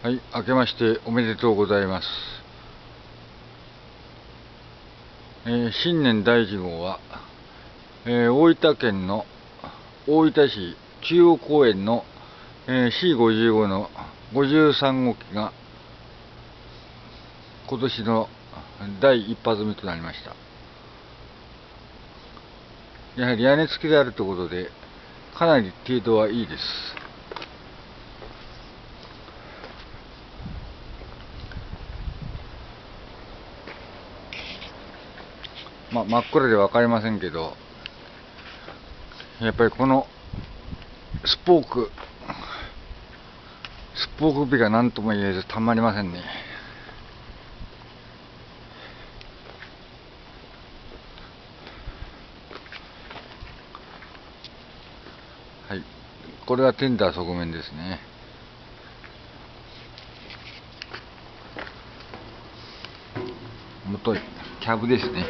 はい、明けましておめでとうございます。えー新年第1号は、えー大分県の大分市中央公園の、えー C55 の53号機が今年の第一発目となりました。やはり屋根付きであるということで、かなり程度はいいです。ま真っ暗で分かりませんけど、やっぱりこのスポーク、スポーク美が何とも言えずたまりませんね。はい、これがテンダー側面ですね。元いキャブですね。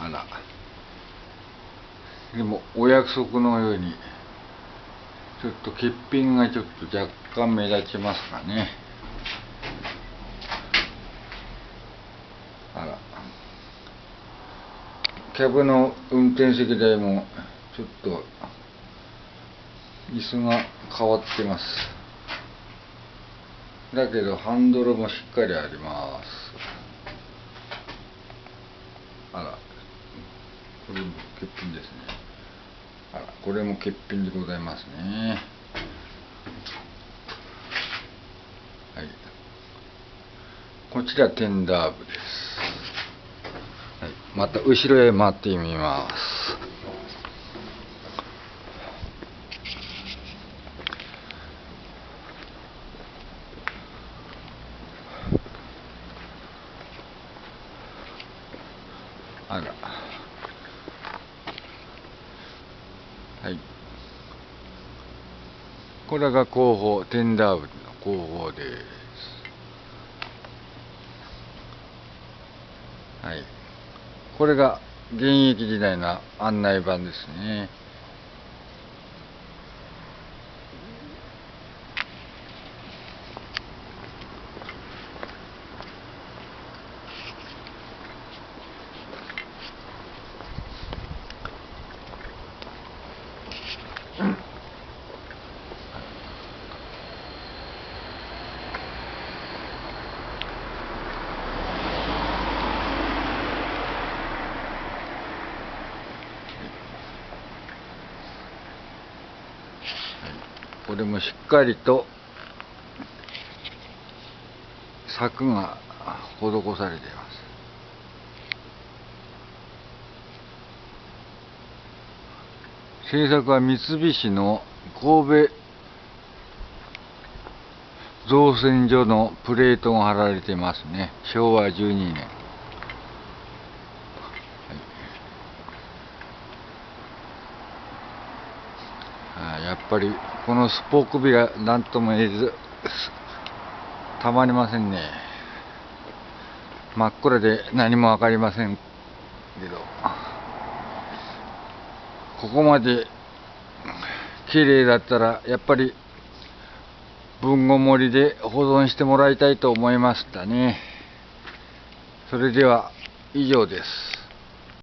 あら。でも、お約束のように、ちょっと欠品がちょっと若干目立ちますかね。あら。キャブの運転席台も、ちょっと、椅子が変わってます。だけど、ハンドルもしっかりあります。あら。これも欠品ですね。あら、これも欠品でございますね。はい。こちらテンダー部です。はい、また後ろへ回ってみます。あら。はい。これが後方、テンダー部の後方です。はい。これが現役時代の案内板ですね。これもしっかりと柵が施されています。製作は三菱の神戸造船所のプレートが貼られていますね。昭和12年あやっぱりこのスポークビが何とも言えずたまりませんね。真っ暗で何も分かりませんけど。ここまで綺麗だったらやっぱり文庫盛りで保存してもらいたいと思いましたね。それでは以上です。